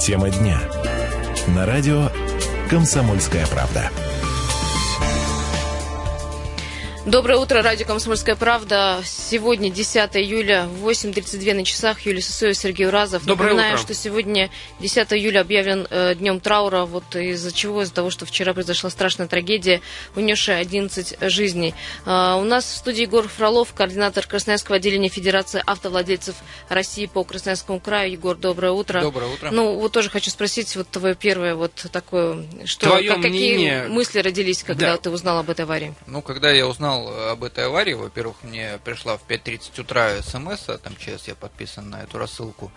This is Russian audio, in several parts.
Тема дня. На радио «Комсомольская правда». Доброе утро, радио «Комсомольская правда». Сегодня 10 июля, 8.32 на часах. Юлия Сысоева, Сергей Уразов. Доброе Напоминаю, утро. что сегодня 10 июля объявлен э, днем траура. Вот из-за чего? Из-за того, что вчера произошла страшная трагедия, унесшая 11 жизней. А, у нас в студии Егор Фролов, координатор Красноярского отделения Федерации автовладельцев России по Красноярскому краю. Егор, доброе утро. Доброе утро. Ну, вот тоже хочу спросить, вот твое первое вот такое, что, Твое как- какие мнение- мысли родились, когда Да. ты узнал об этой аварии? Ну, когда я узнал об этой аварии, во-первых, мне пришла в 5.30 утра смс, а там ЧС я подписан на эту рассылку.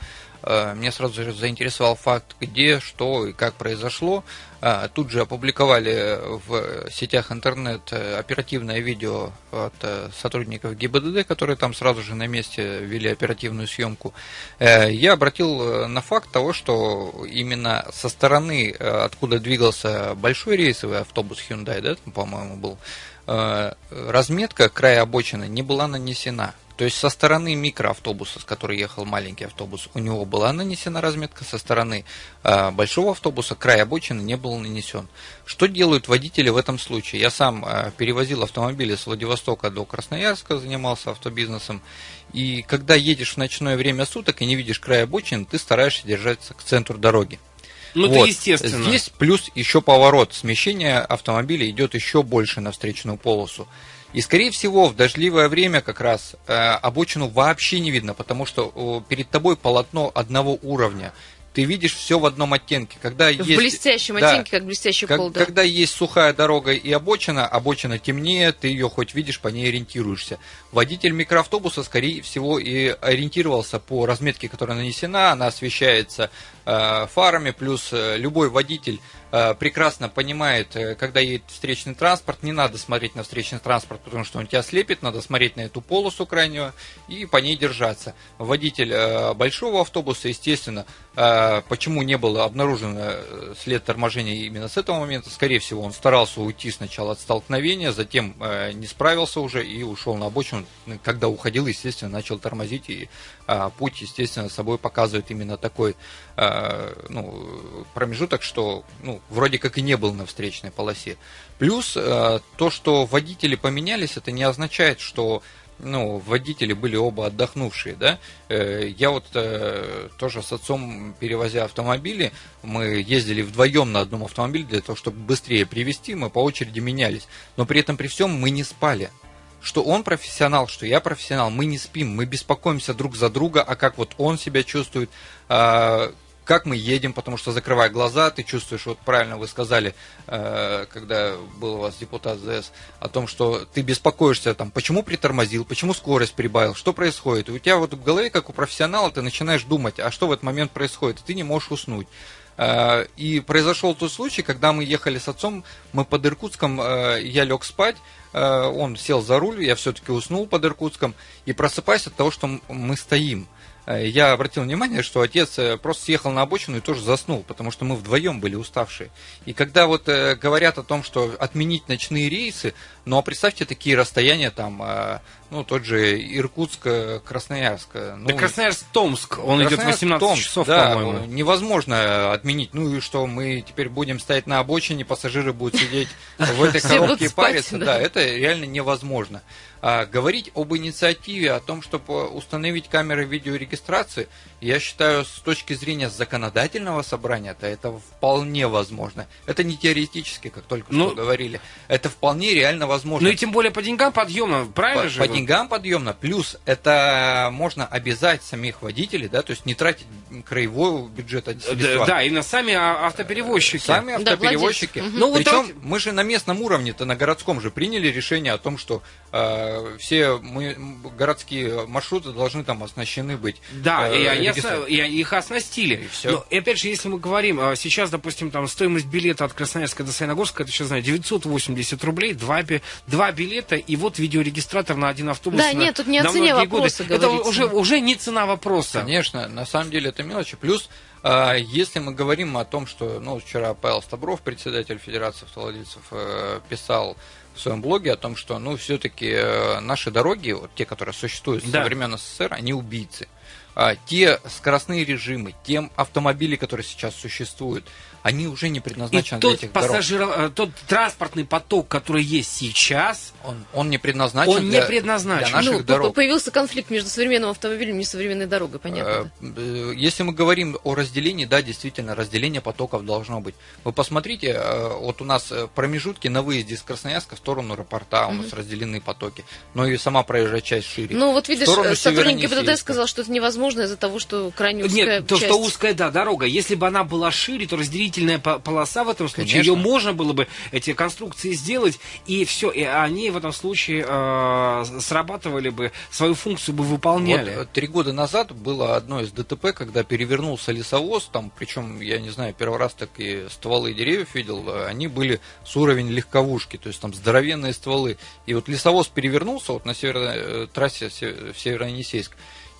Э, Меня сразу же заинтересовал факт, где, что и как произошло. А, Тут же опубликовали в сетях интернет э, оперативное видео от э, сотрудников ГИБДД, которые там сразу же на месте вели оперативную съемку. Э, Я обратил э, на факт того, что именно со стороны, э, откуда двигался большой рейсовый автобус Hyundai, да, по-моему, был, э, разметка края обочины не была нанесена. То есть со стороны микроавтобуса, с которой ехал маленький автобус, у него была нанесена разметка, со стороны э, большого автобуса край обочины не был нанесен. Что делают водители в этом случае? Я сам э, перевозил автомобили с Владивостока до Красноярска, занимался автобизнесом. И когда едешь в ночное время суток и не видишь края обочины, ты стараешься держаться к центру дороги. Ну, Вот. это естественно. Здесь плюс еще поворот. Смещение автомобиля идет еще больше на встречную полосу. И, скорее всего, в дождливое время как раз э, обочину вообще не видно, потому что о, перед тобой полотно одного уровня. Ты видишь все в одном оттенке. Когда В есть, блестящем да, оттенке, как блестящий как- пол, да. Когда есть сухая дорога и обочина, обочина темнее, ты ее хоть видишь, по ней ориентируешься. Водитель микроавтобуса, скорее всего, и ориентировался по разметке, которая нанесена, она освещается э, фарами, плюс э, любой водитель э, прекрасно понимает, э, когда едет встречный транспорт, не надо смотреть на встречный транспорт, потому что он тебя слепит, надо смотреть на эту полосу крайнюю и по ней держаться. Водитель э, большого автобуса, естественно, э, почему не было обнаружено э, след торможения именно с этого момента, скорее всего, он старался уйти сначала от столкновения, затем э, не справился уже и ушел на обочину. Когда уходил, естественно, начал тормозить, и э, путь, естественно, собой показывает именно такой э, ну, промежуток, что ну, вроде как и не был на встречной полосе. Плюс э, то, что водители поменялись, это не означает, что ну, водители были оба отдохнувшие, да. Э, Я вот э, тоже с отцом, перевозя автомобили, мы ездили вдвоем на одном автомобиле для того, чтобы быстрее привезти, мы по очереди менялись. Но при этом при всем мы не спали. Что он профессионал, что я профессионал, мы не спим, мы беспокоимся друг за друга, а как вот он себя чувствует, а, как мы едем, потому что закрывая глаза, ты чувствуешь, вот правильно вы сказали, э, когда был у вас депутат ЗС, о том, что ты беспокоишься, там, почему притормозил, почему скорость прибавил, что происходит. И у тебя вот в голове, как у профессионала, ты начинаешь думать, а что в этот момент происходит, и ты не можешь уснуть. Э, И произошел тот случай, когда мы ехали с отцом, мы под Иркутском, э, я лег спать, он сел за руль, я все-таки уснул под Иркутском, и просыпаюсь от того, что мы стоим. Э, Я обратил внимание, что отец э, просто съехал на обочину и тоже заснул, потому что мы вдвоем были уставшие. И когда вот э, говорят о том, что отменить ночные рейсы, ну а представьте такие расстояния там, э, ну тот же Иркутск, э, Красноярск. э, Ну, Да Красноярск-Томск, он идет Красноярск, 18 Томск, часов, да, по-моему. невозможно отменить. Ну и что, мы теперь будем стоять на обочине, пассажиры будут сидеть в этой коробке и париться. да. Это реально невозможно. А, говорить об инициативе, о том, чтобы установить камеры видеорегистрации, я считаю, с точки зрения законодательного собрания, то это вполне возможно. Это не теоретически, как только Ну, что говорили. Это вполне реально возможно. Ну и тем более по деньгам подъемно, правильно По, же? по деньгам подъемно, плюс это можно обязать самих водителей, да, то есть не тратить краевой бюджет от Да, да, именно сами а- автоперевозчики. Сами Да, автоперевозчики. Мгм. Ну, вот Причем давайте- мы же на местном уровне-то, на городском же приняли решение о том, что э, все мы, городские маршруты должны там оснащены быть. Да, э, и, они осна- и их оснастили. И всё. Но, и опять же, если мы говорим, а, сейчас, допустим, там стоимость билета от Красноярска до Саяногорска, это сейчас знаю, 980 рублей, два, два билета, и вот видеорегистратор на один автобус. Да, на- нет, тут не о цене многие годы. вопроса Это уже, уже не цена вопроса. Конечно, на самом деле это мелочи. Плюс, э, если мы говорим о том, что, ну, вчера Павел Стабров, председатель Федерации автовладельцев, э, писал в своем блоге о том, что, ну, все-таки наши дороги, вот те, которые существуют Да. со времен СССР, они убийцы. а, те скоростные режимы, те автомобили, которые сейчас существуют, они уже не предназначены и для тот этих пассажир, дорог. э, тот транспортный поток, который есть сейчас, Он, он не предназначен Он не для, предназначен. для наших ну, дорог. появился конфликт между современным автомобилем и современной дорогой, понятно. Э, э, Если мы говорим о разделении, да, действительно, разделение потоков должно быть. Вы посмотрите, вот у нас промежутки на выезде из Красноярска в сторону аэропорта, у нас разделены потоки, но и сама проезжая часть шире. Ну, вот видишь, сотрудник ГИБДД сказал, что это невозможно из-за того, что крайне узкая Нет, то, часть. что узкая, да, дорога. Если бы она была шире, то разделительная по- полоса в этом случае, Конечно. ее можно было бы, эти конструкции сделать, и все, и они в этом случае э, срабатывали бы, свою функцию бы выполняли. Вот э, три года назад было одно из ДТП, когда перевернулся лесовоз, там, причем, я не знаю, первый раз так и стволы деревьев видел, э, они были с уровень легковушки, то есть там здоровенные стволы. И вот лесовоз перевернулся вот на северной э, трассе се- в Северо-Енисейск.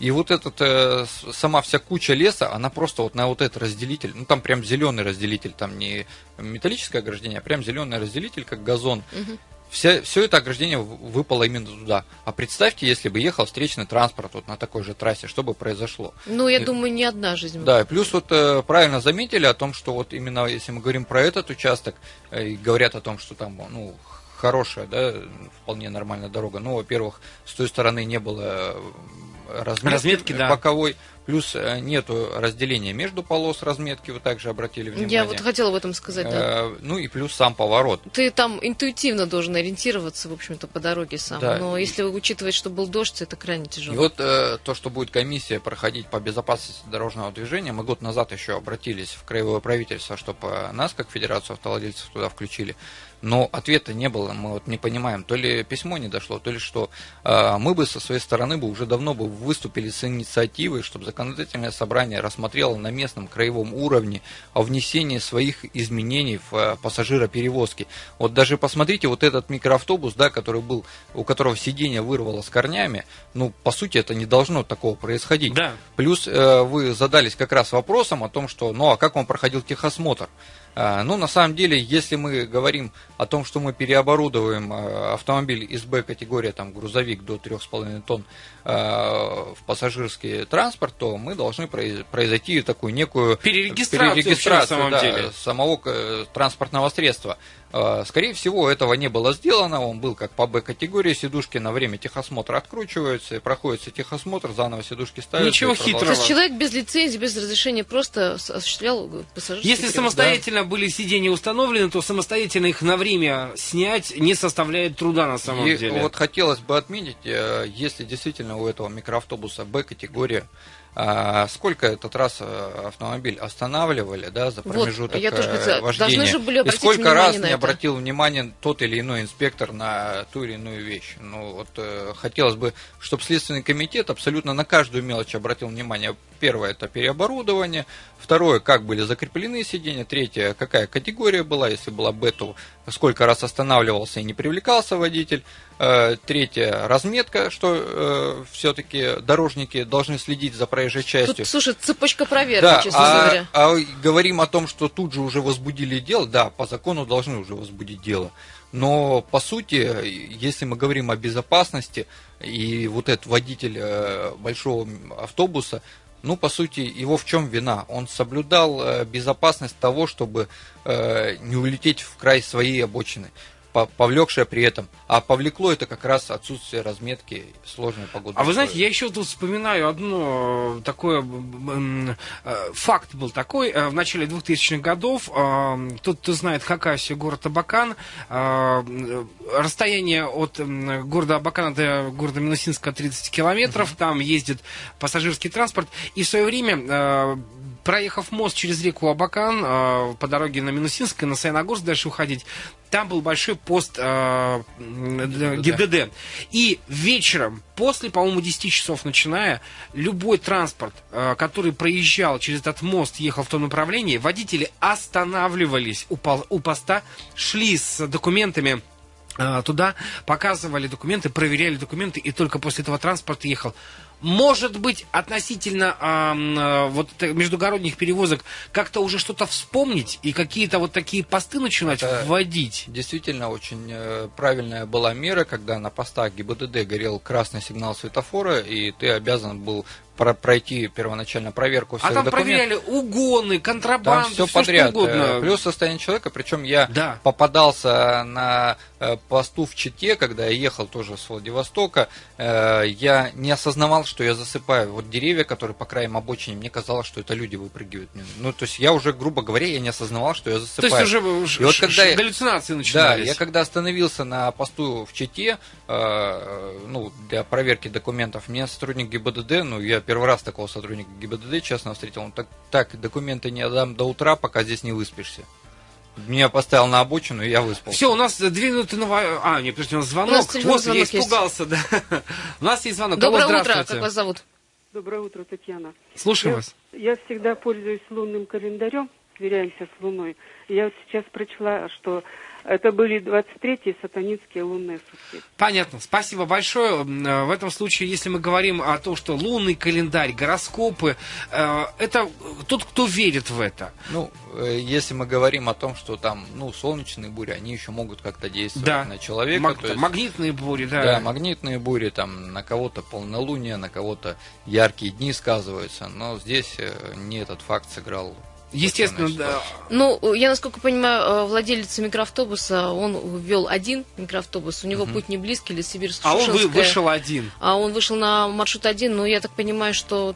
И вот этот, э, сама вся куча леса, она просто вот на вот этот разделитель, ну там прям зеленый разделитель, там не металлическое ограждение, а прям зеленый разделитель, как газон. Вся, все это ограждение выпало именно туда. А представьте, если бы ехал встречный транспорт вот на такой же трассе, что бы произошло? Ну, я Э, думаю, не одна жизнь. Да, и плюс вот э, правильно заметили о том, что вот именно если мы говорим про этот участок, э, и говорят о том, что там, ну, хорошая, да, вполне нормальная дорога. Ну, во-первых, с той стороны не было э, разметки, Разметки, да. боковой, плюс э, нету разделения между полос разметки, вы также обратили внимание. Я вот хотела об этом сказать, да. Э, Ну и плюс сам поворот. Ты там интуитивно должен ориентироваться, в общем-то, по дороге сам. Да. Но если учитывать, что был дождь, это крайне И тяжело. вот э, то, что будет комиссия проходить по безопасности дорожного движения, мы год назад еще обратились в краевое правительство, чтобы нас, как Федерацию автовладельцев, туда включили. Но ответа не было, мы вот не понимаем, то ли письмо не дошло, то ли что. Э, мы бы со своей стороны бы уже давно бы выступили с инициативой, чтобы законодательное собрание рассмотрело на местном краевом уровне о внесении своих изменений в э, пассажироперевозки. Вот даже посмотрите, вот этот микроавтобус, да, который был, у которого сиденье вырвало с корнями, ну, по сути, это не должно такого происходить. Да. Плюс э, вы задались как раз вопросом о том, что, ну, а как он проходил техосмотр? А, Ну, на самом деле, если мы говорим о том, что мы переоборудуем э, автомобиль из Б-категории, там, грузовик до 3,5 тонн э, в пассажирский транспорт, то мы должны произ- произойти такую некую Перерегистрацию вообще на самом да, самого э, транспортного средства. Э, Скорее всего, этого не было сделано. Он был как по Б-категории. Сидушки на время техосмотра откручиваются, и проходится техосмотр, заново сидушки ставятся. Ничего продолжаются. То хитрого. есть человек без лицензии, без разрешения просто осуществлял пассажирский Если перевоз. самостоятельно были сиденья установлены, то самостоятельно их на время снять не составляет труда на самом И деле. вот хотелось бы отметить, э, если действительно у этого микроавтобуса Б-категория, а, сколько этот раз э, автомобиль останавливали, да, за Вот, промежуток я тоже э, хотела- вождения, должны же были и сколько раз не обратил внимание тот или иной инспектор на ту или иную вещь. Ну вот э, хотелось бы, чтобы Следственный комитет абсолютно на каждую мелочь обратил внимание. Первое это переоборудование, второе как были закреплены сиденья, третье какая категория была, если была Б, то сколько раз останавливался и не привлекался водитель. Э, Третье, разметка, что все-таки дорожники должны следить за проезжей частью. Тут, слушай, цепочка проверки, Да, честно а, говоря. а говорим о том, что тут же уже возбудили дело, да, по закону должны уже возбудить дело. Но по сути, если мы говорим о безопасности, и вот этот водитель э, большого автобуса, ну, по сути, его в чем вина? Он соблюдал э, безопасность того, чтобы э, не улететь в край своей обочины, повлекшее при этом. А повлекло это как раз отсутствие разметки сложной погоды. А вы знаете, я еще тут вспоминаю одно э, такое э, факт был такой э, в начале 2000-х годов. Тот, кто знает Хакасию, город Абакан, расстояние от города Абакана до города Минусинска 30 километров. Там ездит пассажирский транспорт. И в свое время проехав мост через реку Абакан э, по дороге на Минусинск и на Саяногорск дальше уходить, там был большой пост э, для ГИБДД. И вечером, после, по-моему, 10 часов начиная, любой транспорт, э, который проезжал через этот мост, ехал в том направлении, водители останавливались у, пол- у поста, шли с документами э, туда, показывали документы, проверяли документы, и только после этого транспорт ехал. Может быть, относительно э, вот междугородних перевозок как-то уже что-то вспомнить и какие-то вот такие посты начинать Это вводить? Действительно, очень э, правильная была мера, когда на постах ГИБДД горел красный сигнал светофора, и ты обязан был пройти первоначально проверку всех А там документов. проверяли угоны, контрабанду, там все, все подряд. Что угодно. Э, плюс состояние человека, причем я да. попадался на э, посту в Чите, когда я ехал тоже с Владивостока, э, я не осознавал, что я засыпаю. Вот деревья, которые по краям обочины, мне казалось, что это люди выпрыгивают. Ну, то есть я уже, грубо говоря, я не осознавал, что я засыпаю. То есть уже, И вот когда я, галлюцинации начинались. Да, я когда остановился на посту в Чите, ну, для проверки документов, мне сотрудник ГИБДД, ну, я первый раз такого сотрудника ГИБДД, честно, встретил. Он так, так, документы не отдам до утра, пока здесь не выспишься. Меня поставил на обочину, и я выспался. Все, у нас две минуты на... А, нет, подожди, у нас звонок. У нас вот, я испугался, есть. да. У нас есть звонок. Доброе Алло, утро, как вас зовут? Доброе утро, Татьяна. Слушаю я, вас. Я всегда пользуюсь лунным календарем, сверяемся с Луной. Я вот сейчас прочла, что это были 23-е сатанинские лунные сутки. Понятно. Спасибо большое. Э, в этом случае, если мы говорим о том, что лунный календарь, гороскопы, э, это тот, кто верит в это. Ну, э, если мы говорим о том, что там, ну, солнечные бури, они еще могут как-то действовать да. на человека. Маг- есть, магнитные бури, да. Да, магнитные бури, там, на кого-то полнолуние, на кого-то яркие дни сказываются. Но здесь не этот факт сыграл Естественно, да. Ну, я, насколько понимаю, э, владелец микроавтобуса, он ввел один микроавтобус, у него угу. путь не близкий, Лесибирск, А он вышел один. А он вышел на маршрут один, но я так понимаю, что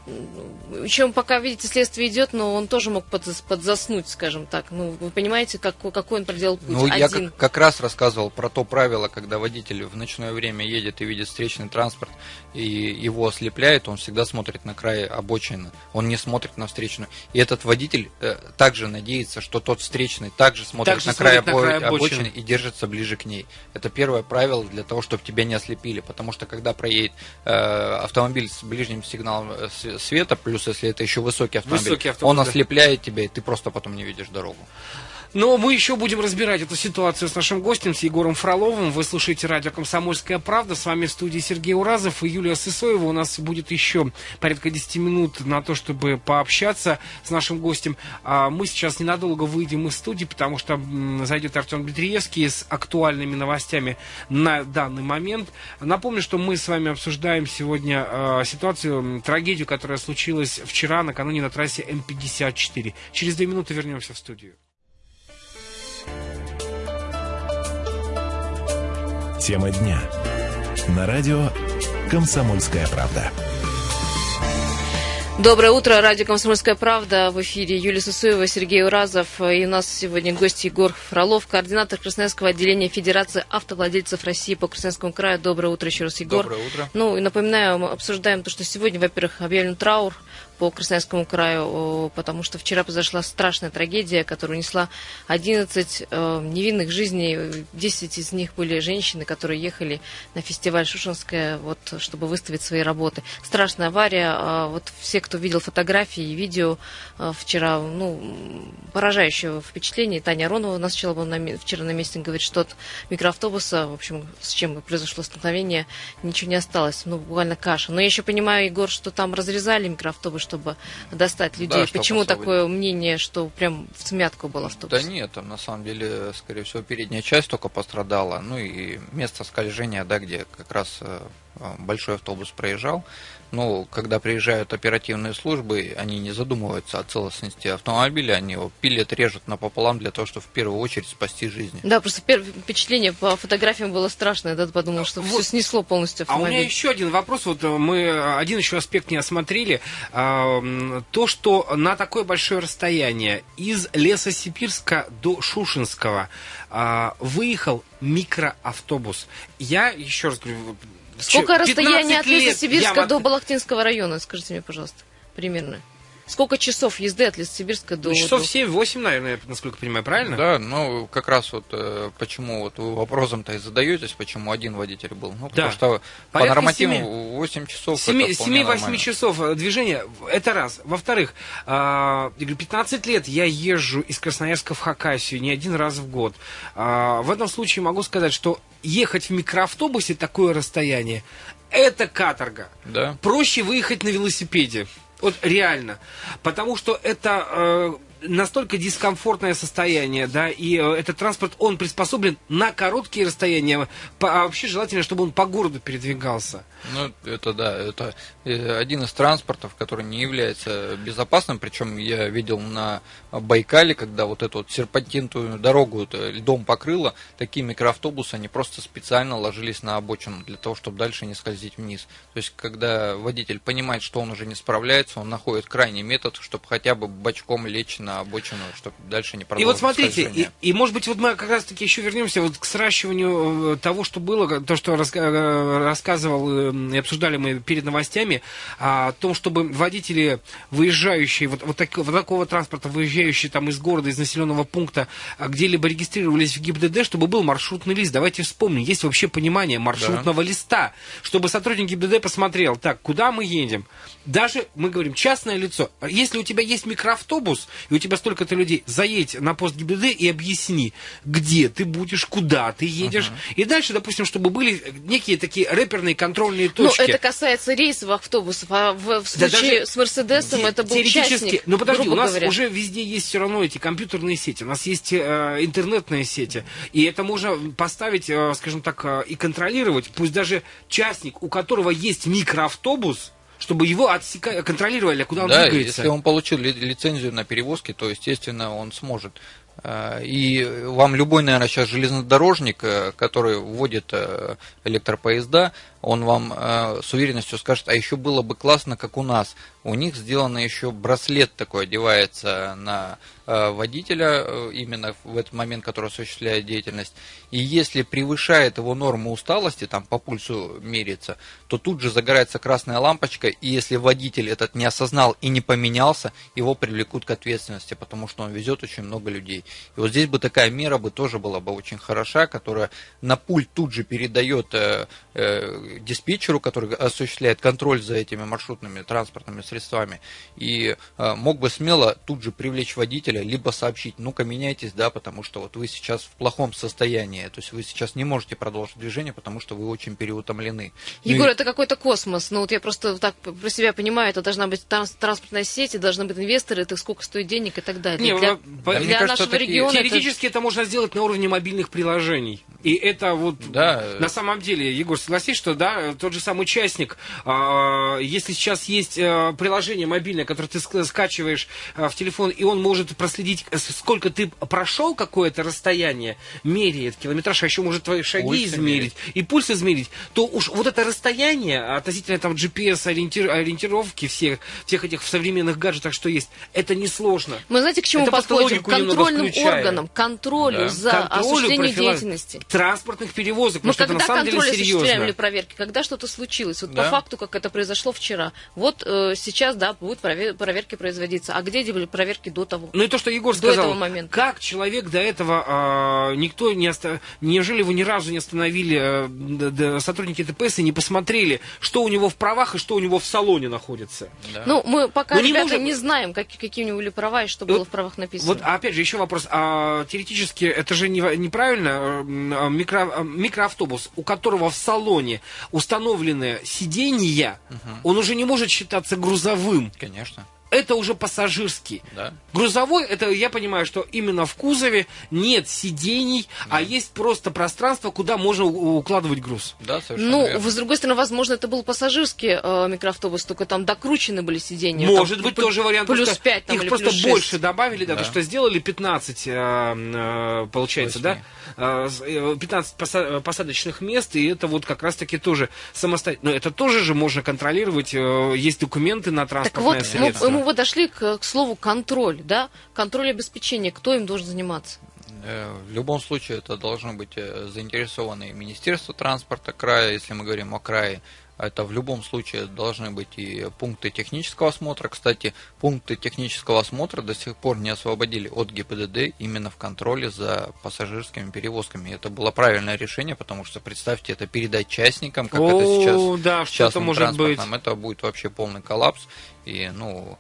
еще пока, видите, следствие идет, но он тоже мог под, подзаснуть, скажем так. Ну, вы понимаете, как, какой он проделал путь? Ну, один. я как, как раз рассказывал про то правило, когда водитель в ночное время едет и видит встречный транспорт, и его ослепляет, он всегда смотрит на край обочины, он не смотрит на встречную. И этот водитель э, также надеется, что тот встречный также смотрит также на край, обо... на край обочины. обочины и держится ближе к ней. Это первое правило для того, чтобы тебя не ослепили, потому что когда проедет э, автомобиль с ближним сигналом э, света, плюс если это еще высокий автомобиль, высокий автомобиль он ослепляет тебя, и ты просто потом не видишь дорогу. Но мы еще будем разбирать эту ситуацию с нашим гостем, с Егором Фроловым. Вы слушаете радио «Комсомольская правда». С вами в студии Сергей Уразов и Юлия Сысоева. У нас будет еще порядка 10 минут на то, чтобы пообщаться с нашим гостем. А мы сейчас ненадолго выйдем из студии, потому что зайдет Артем Дмитриевский с актуальными новостями на данный момент. Напомню, что мы с вами обсуждаем сегодня э, ситуацию, трагедию, которая случилась вчера накануне на трассе М54. Через две минуты вернемся в студию. Тема дня. На радио «Комсомольская правда». Доброе утро, радио «Комсомольская правда». В эфире Юлия Сусуева, Сергей Уразов. И у нас сегодня гость Егор Фролов, координатор Красноярского отделения Федерации автовладельцев России по Красноярскому краю. Доброе утро еще раз, Егор. Доброе утро. Ну и напоминаю, мы обсуждаем то, что сегодня, во-первых, объявлен траур по Красноярскому краю, потому что вчера произошла страшная трагедия, которая унесла 11 э, невинных жизней. 10 из них были женщины, которые ехали на фестиваль Шушинская, вот, чтобы выставить свои работы. Страшная авария. А вот все, кто видел фотографии и видео э, вчера, ну, поражающее впечатление. Таня Аронова у нас сначала была на, вчера на месте, говорит, что от микроавтобуса, в общем, с чем произошло столкновение, ничего не осталось. Ну, буквально каша. Но я еще понимаю, Егор, что там разрезали микроавтобус, чтобы достать людей. Да, Почему такое мнение, что прям в смятку был автобус? Да нет, там на самом деле, скорее всего, передняя часть только пострадала. Ну и место скольжения, да, где как раз э, большой автобус проезжал. Ну, когда приезжают оперативные службы, они не задумываются о целостности автомобиля, они его пилят, режут напополам для того, чтобы в первую очередь спасти жизни. Да, просто первое впечатление по фотографиям было страшное, да, подумал, что вот. все снесло полностью автомобиль. А у меня еще один вопрос, вот э, мы один еще аспект не осмотрели, а, то, что на такое большое расстояние из леса Сибирска до Шушинского а, выехал микроавтобус. Я еще раз говорю, Сколько расстояние от Лесосибирска до Балахтинского района, скажите мне, пожалуйста, примерно? Сколько часов езды от Лесосибирска до... Ну, часов 7-8, наверное, насколько понимаю, правильно? Да, ну, как раз вот э, почему вот вы вопросом-то и задаетесь, почему один водитель был. Ну, потому да. что Порядка по нормативу 7, 8 часов 7-8 часов э, движения, это раз. Во-вторых, э, 15 лет я езжу из Красноярска в Хакасию не один раз в год. Э, в этом случае могу сказать, что ехать в микроавтобусе такое расстояние, это каторга. Да. Проще выехать на велосипеде. Вот реально. Потому что это э, настолько дискомфортное состояние, да, и э, этот транспорт, он приспособлен на короткие расстояния, а вообще желательно, чтобы он по городу передвигался. Ну, это да, это э, один из транспортов, который не является безопасным, причем я видел на Байкале, когда вот эту вот серпантинтую дорогу вот, льдом покрыло, такие микроавтобусы, они просто специально ложились на обочину для того, чтобы дальше не скользить вниз. То есть, когда водитель понимает, что он уже не справляется, он находит крайний метод, чтобы хотя бы бочком лечь на обочину, чтобы дальше не продолжить И вот смотрите, и, и может быть вот мы как раз таки еще вернемся вот к сращиванию э, того, что было, то, что э, рассказывал и обсуждали мы перед новостями, о том, чтобы водители, выезжающие, вот, вот, так, вот такого транспорта, выезжающие там из города, из населенного пункта, а, где-либо регистрировались в ГИБДД, чтобы был маршрутный лист. Давайте вспомним, есть вообще понимание маршрутного да. листа, чтобы сотрудник ГИБДД посмотрел, так, куда мы едем? Даже, мы говорим, частное лицо. Если у тебя есть микроавтобус, и у тебя столько-то людей, заедь на пост ГИБДД и объясни, где ты будешь, куда ты едешь. Uh-huh. И дальше, допустим, чтобы были некие такие рэперные контрольные ну, точки. Ну, это касается рейсовых автобусов, а в, в случае да с Мерседесом это был частник, Ну, подожди, у нас говоря. уже везде есть все равно эти компьютерные сети, у нас есть э, интернетные сети, и это можно поставить, э, скажем так, э, и контролировать, пусть даже частник, у которого есть микроавтобус, чтобы его отсека... контролировали, куда он да, двигается. если он получил ли, лицензию на перевозки, то, естественно, он сможет. Э, и вам любой, наверное, сейчас железнодорожник, э, который вводит э, электропоезда, он вам с уверенностью скажет, а еще было бы классно, как у нас. У них сделано еще браслет такой, одевается на водителя именно в этот момент, который осуществляет деятельность. И если превышает его норму усталости, там по пульсу меряется, то тут же загорается красная лампочка, и если водитель этот не осознал и не поменялся, его привлекут к ответственности, потому что он везет очень много людей. И вот здесь бы такая мера бы тоже была бы очень хороша, которая на пульт тут же передает э, э, диспетчеру, который осуществляет контроль за этими маршрутными транспортными средствами, и э, мог бы смело тут же привлечь водителя, либо сообщить, ну-ка меняйтесь, да, потому что вот вы сейчас в плохом состоянии. То есть вы сейчас не можете продолжить движение, потому что вы очень переутомлены. Ну Егор, ну, это какой-то космос. Ну вот я просто так про себя понимаю, это должна быть транспортная сеть, и должны быть инвесторы, это сколько стоит денег и так далее. Не, для, да, для кажется, нашего такие... региона Теоретически это... это можно сделать на уровне мобильных приложений. И это вот да. на самом деле, Егор, согласись, что да, тот же самый участник, э, если сейчас есть э, приложение мобильное, которое ты скачиваешь э, в телефон, и он может проследить, сколько ты прошел какое-то расстояние, меряет километраж, а еще может твои шаги пульс измерить и пульс измерить, то уж вот это расстояние относительно там GPS ориентир, ориентировки всех, всех этих современных гаджетах, что есть, это несложно. Мы знаете, к чему это подходим? К контрольным органам, контролю да. за контролю осуществление деятельности. Транспортных перевозок, Мы когда что на самом деле серьезно. проверки, когда что-то случилось, вот да. по факту, как это произошло вчера, вот э, сейчас, да, будут проверки производиться. А где были проверки до того? Ну и то, что Егор до сказал, этого момента. как человек до этого, э, никто не оставил неужели вы ни разу не остановили э, сотрудники ДПС и не посмотрели, что у него в правах и что у него в салоне находится? Да. Ну, мы пока, Но ребята, не, можем... не знаем, как, какие у него были права и что вот, было в правах написано. Вот, опять же, еще вопрос. А, теоретически, это же не, неправильно. Э, микро, микроавтобус, у которого в салоне установлены сиденья, угу. он уже не может считаться грузовым. Конечно это уже пассажирский. Да. Грузовой, это я понимаю, что именно в кузове нет сидений, да. а есть просто пространство, куда можно укладывать груз. Да, совершенно Ну, верно. с другой стороны, возможно, это был пассажирский э, микроавтобус, только там докручены были сиденья. Может там, быть, тоже вариант. Плюс 5 там, Их или просто плюс больше добавили, да, да. то что сделали 15, э, э, получается, 8. да, э, 15 э, посадочных мест, и это вот как раз-таки тоже самостоятельно. Но это тоже же можно контролировать, э, есть документы на транспортное так вот, средство. Мы, мы подошли к, к слову контроль, да, контроль обеспечения, кто им должен заниматься? Э, в любом случае это должно быть э, заинтересованное Министерство транспорта края, если мы говорим о крае, это в любом случае должны быть и пункты технического осмотра. Кстати, пункты технического осмотра до сих пор не освободили от ГИБДД именно в контроле за пассажирскими перевозками. Это было правильное решение, потому что представьте, это передать частникам, как О, это сейчас да, частным может транспортом. Быть. Это будет вообще полный коллапс. И, ну,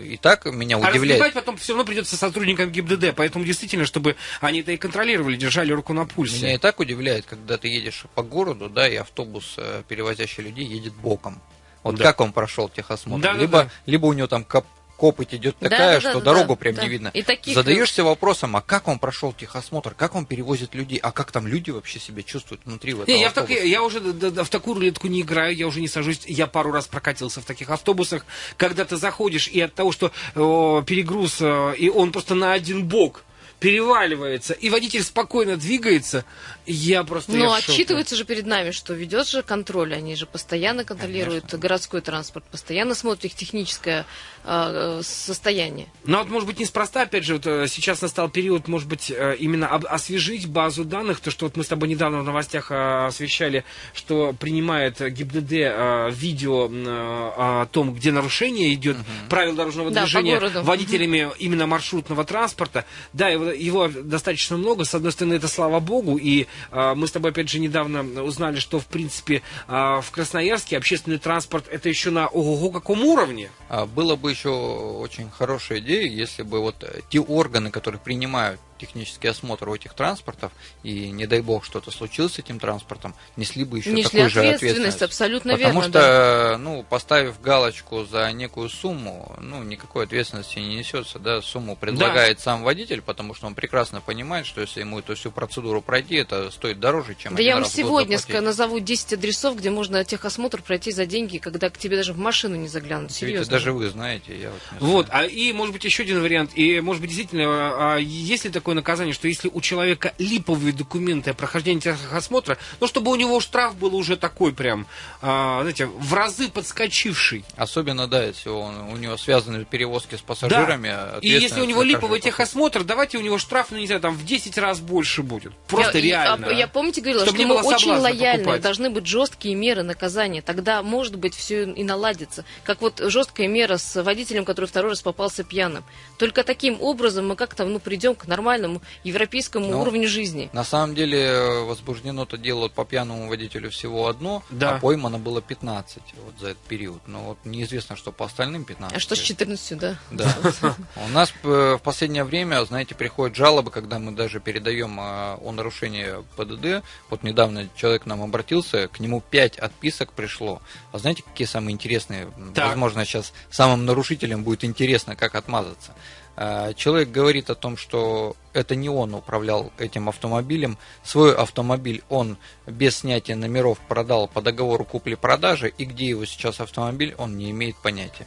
И так меня а удивляет. А потом все равно придется сотрудникам ГИБДД, поэтому действительно, чтобы они это и контролировали, держали руку на пульсе. Меня и так удивляет, когда ты едешь по городу, да, и автобус, э, перевозящий людей, едет боком. Вот да. как он прошел техосмотр? Да, либо, да, да. либо у него там кап копоть идет такая, да, да, что да, дорогу да, прям да. не видно. И таких... Задаешься вопросом, а как он прошел техосмотр, как он перевозит людей, а как там люди вообще себя чувствуют внутри в этом не, я, в так, я уже да, да, в такую рулетку не играю, я уже не сажусь. Я пару раз прокатился в таких автобусах, когда ты заходишь, и от того, что о, перегруз, о, и он просто на один бок переваливается, и водитель спокойно двигается, я просто... Но отчитывается же перед нами, что ведет же контроль, они же постоянно контролируют Конечно. городской транспорт, постоянно смотрят их техническое э, состояние. Ну вот, может быть, неспроста, опять же, вот, э, сейчас настал период, может быть, э, именно освежить базу данных, то, что вот мы с тобой недавно в новостях освещали, что принимает ГИБДД видео о том, где нарушение идет, угу. правил дорожного да, движения водителями именно маршрутного транспорта. Да, его, его достаточно много, с одной стороны, это слава богу, и а, мы с тобой, опять же, недавно узнали, что, в принципе, а, в Красноярске общественный транспорт это еще на ого-го каком уровне. А, было бы еще очень хорошая идея, если бы вот те органы, которые принимают технический осмотр у этих транспортов, и не дай бог что-то случилось с этим транспортом, несли бы еще несли такую же ответственность. абсолютно Потому верно. Потому что, да. ну, поставив галочку за некую сумму, ну, никакой ответственности не несется, да, сумму предлагает да. сам водитель, потому что он прекрасно понимает, что если ему эту всю процедуру пройти, это стоит дороже, чем Да я вам сегодня назову 10 адресов, где можно техосмотр пройти за деньги, когда к тебе даже в машину не заглянут. Серьезно. Видите, даже вы знаете. Я вот, вот а и, может быть, еще один вариант, и, может быть, действительно, а, если такой такое наказание, что если у человека липовые документы о прохождении техосмотра, ну, чтобы у него штраф был уже такой прям, а, знаете, в разы подскочивший. Особенно, да, если он, у него связаны перевозки с пассажирами. Да. И если у него липовый техосмотр, давайте у него штраф, ну, не знаю, там в 10 раз больше будет. Просто я, реально. Я, я помните, говорила, Чтобы что мы очень лояльны, покупать. должны быть жесткие меры наказания. Тогда, может быть, все и наладится. Как вот жесткая мера с водителем, который второй раз попался пьяным. Только таким образом мы как-то ну, придем к нормальному нормальному европейскому Но уровню жизни. На самом деле э, возбуждено-то дело по пьяному водителю всего одно, да. а поймано было 15 вот за этот период. Но вот неизвестно, что по остальным 15. А что с 14, да? Да. У нас э, в последнее время, знаете, приходят жалобы, когда мы даже передаем э, о нарушении ПДД. Вот недавно человек к нам обратился, к нему 5 отписок пришло. А знаете, какие самые интересные? Возможно, сейчас самым нарушителям будет интересно, как отмазаться. А, человек говорит о том, что это не он управлял этим автомобилем. Свой автомобиль он без снятия номеров продал по договору купли-продажи, и где его сейчас автомобиль, он не имеет понятия.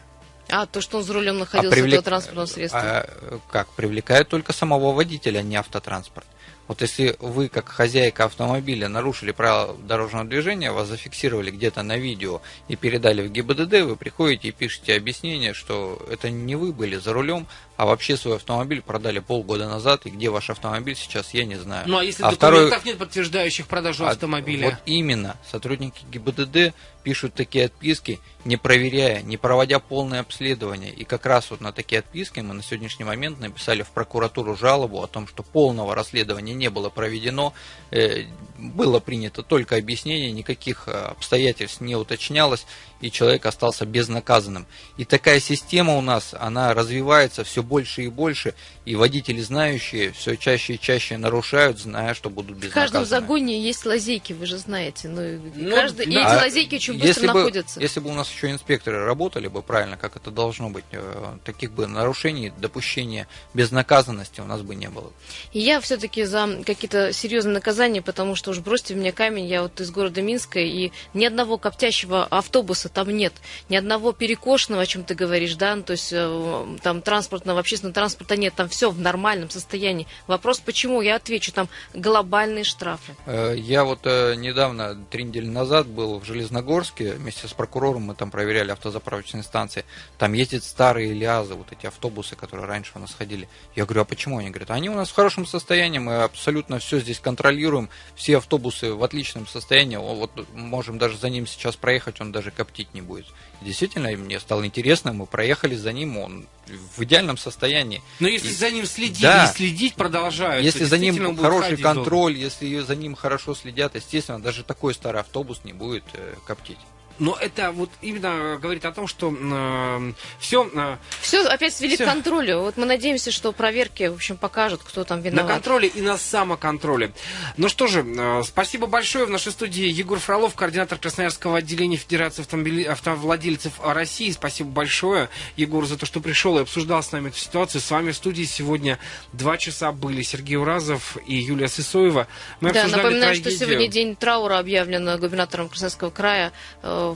А, то, что он за рулем находился, а привлек... этого транспортного средства? А, как? Привлекает только самого водителя, а не автотранспорт. Вот если вы, как хозяйка автомобиля, нарушили правила дорожного движения, вас зафиксировали где-то на видео и передали в ГИБДД, вы приходите и пишете объяснение, что это не вы были за рулем, а вообще свой автомобиль продали полгода назад, и где ваш автомобиль сейчас, я не знаю. Ну а если а документов второй... нет подтверждающих продажу а, автомобиля? Вот именно, сотрудники ГИБДД пишут такие отписки, не проверяя, не проводя полное обследование. И как раз вот на такие отписки мы на сегодняшний момент написали в прокуратуру жалобу о том, что полного расследования не было проведено, э, было принято только объяснение, никаких э, обстоятельств не уточнялось, и человек остался безнаказанным. И такая система у нас, она развивается все больше и больше, и водители знающие все чаще и чаще нарушают, зная, что будут безнаказаны. В каждом загоне есть лазейки, вы же знаете. Ну, ну, каждый, да. И эти лазейки очень быстро если находятся. Бы, если бы у нас еще инспекторы работали бы правильно, как это должно быть, э, таких бы нарушений, допущения безнаказанности у нас бы не было. И я все-таки за какие-то серьезные наказания, потому что уж бросьте мне камень, я вот из города Минска, и ни одного коптящего автобуса там нет, ни одного перекошенного, о чем ты говоришь, да, ну, то есть э, там транспортного, общественного транспорта нет, там все в нормальном состоянии. Вопрос, почему? Я отвечу, там глобальные штрафы. Э, я вот недавно, три недели назад, был в Железногорске, вместе с прокурором мы там проверяли автозаправочные станции, там ездят старые лязы, вот эти автобусы, которые раньше у нас ходили. Я говорю, а почему? Они говорят, они у нас в хорошем состоянии, мы абсолютно все здесь контролируем, все автобусы в отличном состоянии, вот можем даже за ним сейчас проехать, он даже коптить не будет. Действительно, мне стало интересно, мы проехали за ним, он в идеальном состоянии. Но если и, за ним следить да, и следить продолжают, если за ним хороший контроль, долго. если за ним хорошо следят, естественно, даже такой старый автобус не будет э, коптить. Но это вот именно говорит о том, что э, все... Э, Все опять свели Всё. к контролю. Вот мы надеемся, что проверки, в общем, покажут, кто там на виноват. контроле и на самоконтроле. Ну что же, э, спасибо большое. В нашей студии Егор Фролов, координатор Красноярского отделения Федерации автомобили- автовладельцев России. Спасибо большое, Егор, за то, что пришел и обсуждал с нами эту ситуацию. С вами в студии сегодня два часа были Сергей Уразов и Юлия Сысоева. Мы Да, напоминаю, что трагедию. сегодня день траура объявлен губернатором Красноярского края, э,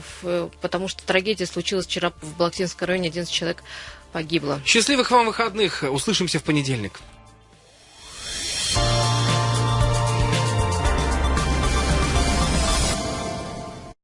потому что трагедия случилась вчера в Балактинском районе, 11 человек погибло. Счастливых вам выходных. Услышимся в понедельник.